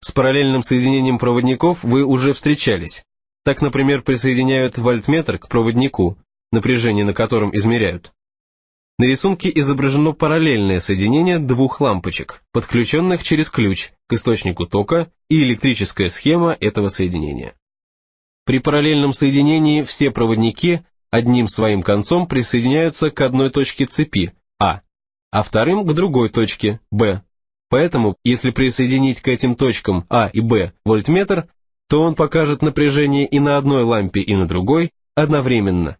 С параллельным соединением проводников вы уже встречались. Так, например, присоединяют вольтметр к проводнику, напряжение на котором измеряют. На рисунке изображено параллельное соединение двух лампочек, подключенных через ключ к источнику тока и электрическая схема этого соединения. При параллельном соединении все проводники одним своим концом присоединяются к одной точке цепи А, а вторым к другой точке Б. Поэтому, если присоединить к этим точкам А и Б вольтметр, то он покажет напряжение и на одной лампе, и на другой одновременно.